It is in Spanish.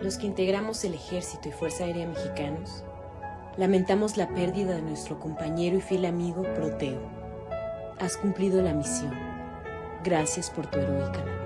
los que integramos el Ejército y Fuerza Aérea Mexicanos, lamentamos la pérdida de nuestro compañero y fiel amigo Proteo. Has cumplido la misión. Gracias por tu heroica labor.